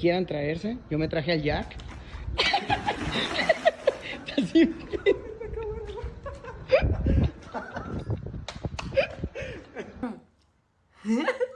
quieran traerse. Yo me traje al Jack.